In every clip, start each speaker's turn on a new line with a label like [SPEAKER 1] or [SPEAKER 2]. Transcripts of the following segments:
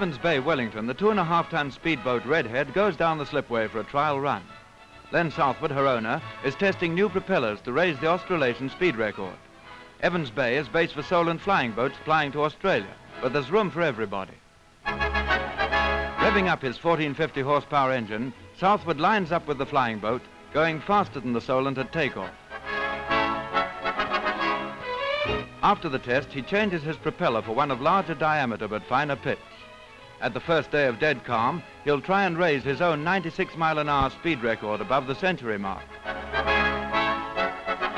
[SPEAKER 1] Evans Bay, Wellington, the two and a half ton speedboat Redhead goes down the slipway for a trial run. Len Southward, her owner is testing new propellers to raise the Australasian speed record. Evans Bay is base for Solent flying boats flying to Australia, but there's room for everybody. Revving up his 1450 horsepower engine, Southward lines up with the flying boat, going faster than the Solent at takeoff. After the test, he changes his propeller for one of larger diameter but finer pitch. At the first day of dead calm, he'll try and raise his own 96 mile an hour speed record above the century mark.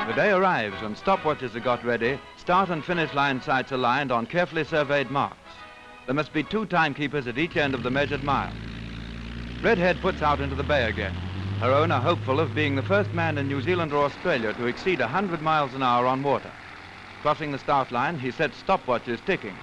[SPEAKER 1] The day arrives and stopwatches are got ready, start and finish line sights aligned on carefully surveyed marks. There must be two timekeepers at each end of the measured mile. Redhead puts out into the bay again, her owner hopeful of being the first man in New Zealand or Australia to exceed 100 miles an hour on water. Crossing the start line, he sets stopwatches ticking.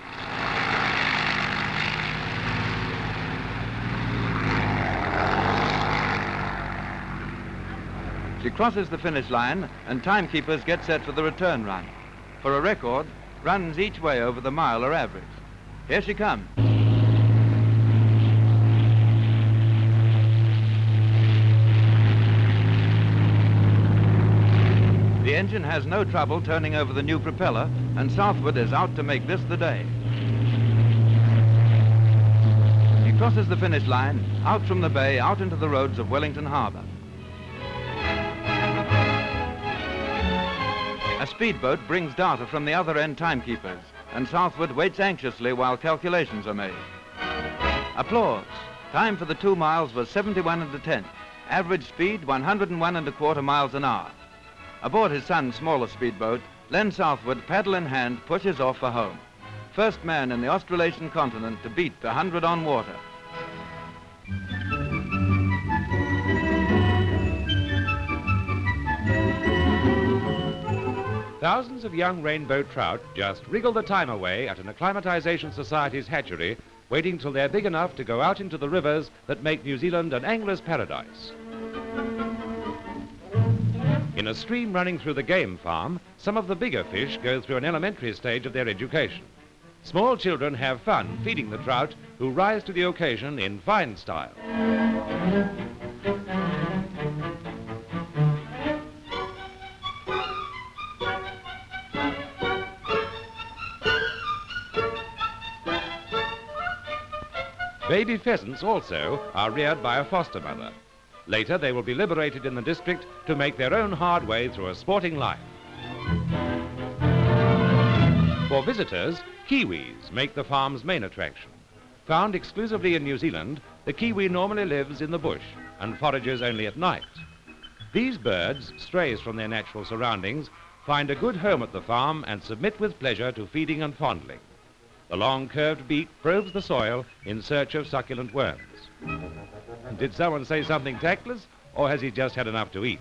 [SPEAKER 1] She crosses the finish line and timekeepers get set for the return run. For a record, runs each way over the mile are average. Here she comes. The engine has no trouble turning over the new propeller, and Southward is out to make this the day. He crosses the finish line, out from the bay, out into the roads of Wellington Harbour. A speedboat brings data from the other end timekeepers, and Southward waits anxiously while calculations are made. Applause. Time for the two miles was 71 and a tenth. Average speed 101 and a quarter miles an hour. Aboard his son's smaller speedboat, Len Southward, paddle in hand, pushes off for home. First man in the Australasian continent to beat the 100 on water.
[SPEAKER 2] Thousands of young rainbow trout just wriggle the time away at an Acclimatization Society's hatchery, waiting till they're big enough to go out into the rivers that make New Zealand an angler's paradise. In a stream running through the game farm, some of the bigger fish go through an elementary stage of their education. Small children have fun feeding the trout who rise to the occasion in fine style. Baby pheasants also are reared by a foster mother. Later, they will be liberated in the district to make their own hard way through a sporting life. For visitors, kiwis make the farm's main attraction. Found exclusively in New Zealand, the kiwi normally lives in the bush and forages only at night. These birds, strays from their natural surroundings, find a good home at the farm and submit with pleasure to feeding and fondling. The long curved beak probes the soil in search of succulent worms. Did someone say something tactless, or has he just had enough to eat?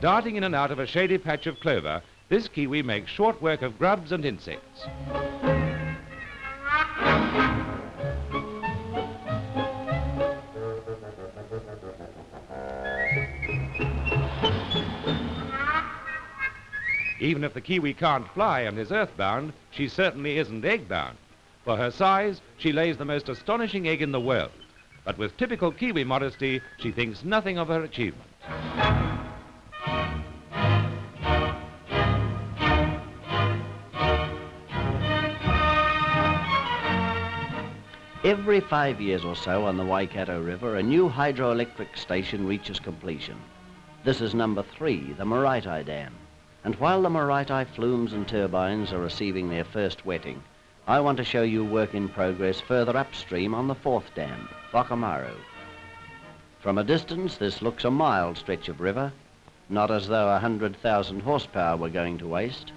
[SPEAKER 2] Darting in and out of a shady patch of clover, this kiwi makes short work of grubs and insects. Even if the kiwi can't fly and is earthbound, she certainly isn't egg-bound. For her size, she lays the most astonishing egg in the world. But with typical Kiwi modesty, she thinks nothing of her achievement.
[SPEAKER 3] Every five years or so on the Waikato River, a new hydroelectric station reaches completion. This is number three, the Maraetai Dam. And while the Maraetai flumes and turbines are receiving their first wetting, I want to show you work in progress further upstream on the fourth dam, Whakamaru. From a distance, this looks a mild stretch of river, not as though 100,000 horsepower were going to waste.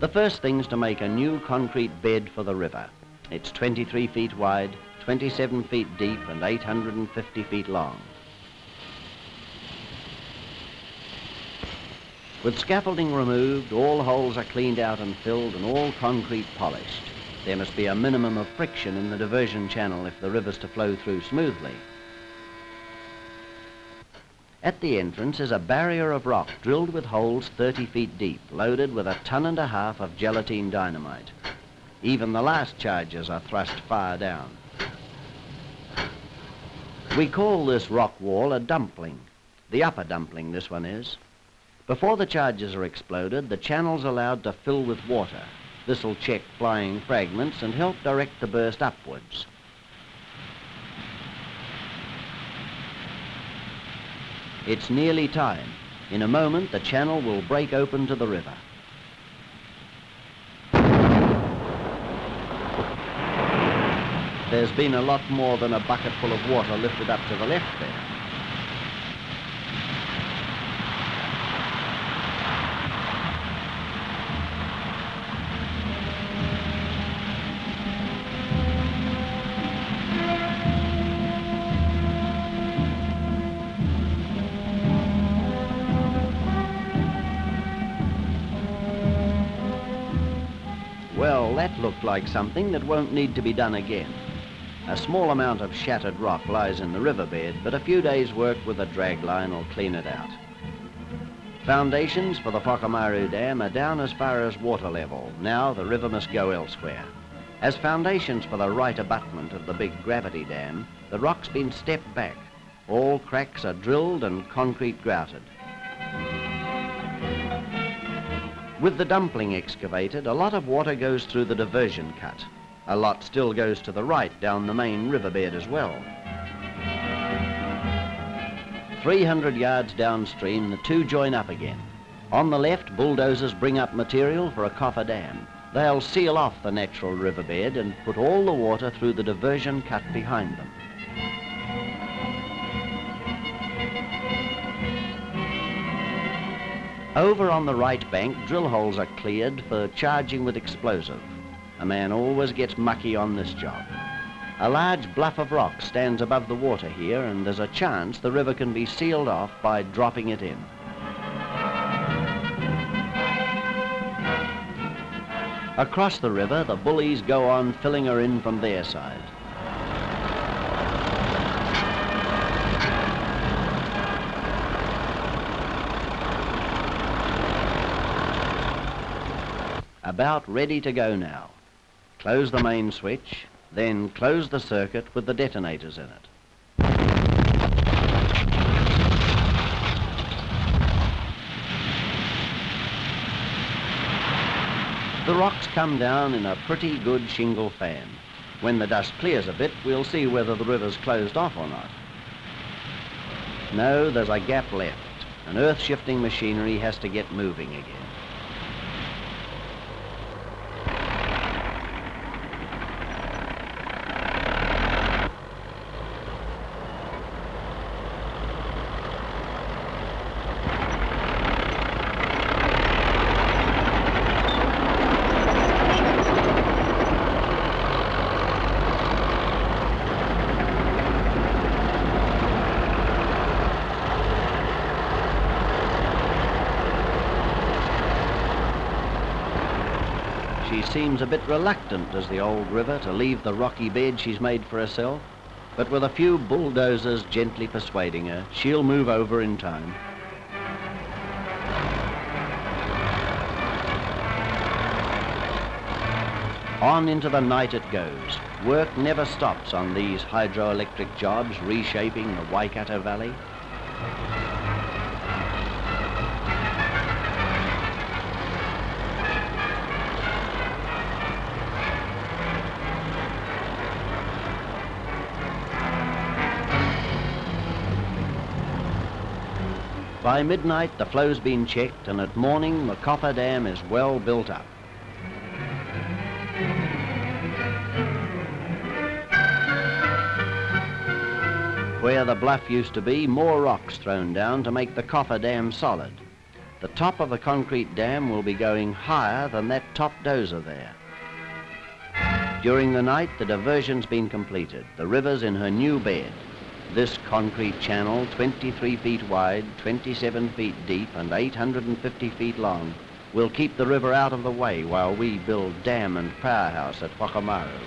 [SPEAKER 3] The first thing's to make a new concrete bed for the river. It's 23 feet wide, 27 feet deep and 850 feet long. With scaffolding removed, all holes are cleaned out and filled and all concrete polished. There must be a minimum of friction in the diversion channel if the river's to flow through smoothly. At the entrance is a barrier of rock drilled with holes 30 feet deep, loaded with a ton and a half of gelatine dynamite. Even the last charges are thrust far down. We call this rock wall a dumpling. The upper dumpling, this one is. Before the charges are exploded, the channel's allowed to fill with water. This'll check flying fragments and help direct the burst upwards. It's nearly time. In a moment, the channel will break open to the river. There's been a lot more than a bucket full of water lifted up to the left there. That looked like something that won't need to be done again. A small amount of shattered rock lies in the riverbed, but a few days' work with a drag line will clean it out. Foundations for the Whakamaru Dam are down as far as water level. Now the river must go elsewhere. As foundations for the right abutment of the big gravity dam, the rock's been stepped back. All cracks are drilled and concrete grouted. With the dumpling excavated, a lot of water goes through the diversion cut. A lot still goes to the right down the main riverbed as well. 300 yards downstream, the two join up again. On the left, bulldozers bring up material for a coffer dam. They'll seal off the natural riverbed and put all the water through the diversion cut behind them. Over on the right bank, drill holes are cleared for charging with explosive. A man always gets mucky on this job. A large bluff of rock stands above the water here, and there's a chance the river can be sealed off by dropping it in. Across the river, the bullies go on filling her in from their side. About ready to go now. Close the main switch, then close the circuit with the detonators in it. The rocks come down in a pretty good shingle fan. When the dust clears a bit, we'll see whether the river's closed off or not. No, there's a gap left, and earth-shifting machinery has to get moving again. She seems a bit reluctant, does the old river, to leave the rocky bed she's made for herself. But with a few bulldozers gently persuading her, she'll move over in time. On into the night it goes. Work never stops on these hydroelectric jobs reshaping the Waikato Valley. By midnight, the flow's been checked, and at morning, the coffer dam is well built up. Where the bluff used to be, more rocks thrown down to make the coffer dam solid. The top of the concrete dam will be going higher than that top dozer there. During the night, the diversion's been completed. The river's in her new bed. This concrete channel, 23 feet wide, 27 feet deep, and 850 feet long, will keep the river out of the way while we build dam and powerhouse at Whakamaru.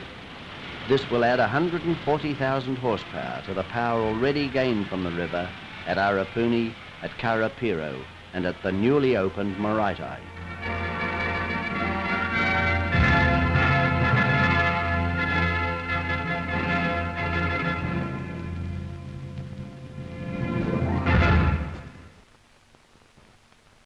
[SPEAKER 3] This will add 140,000 horsepower to the power already gained from the river at Arapuni, at Karapiro, and at the newly opened Maraetai.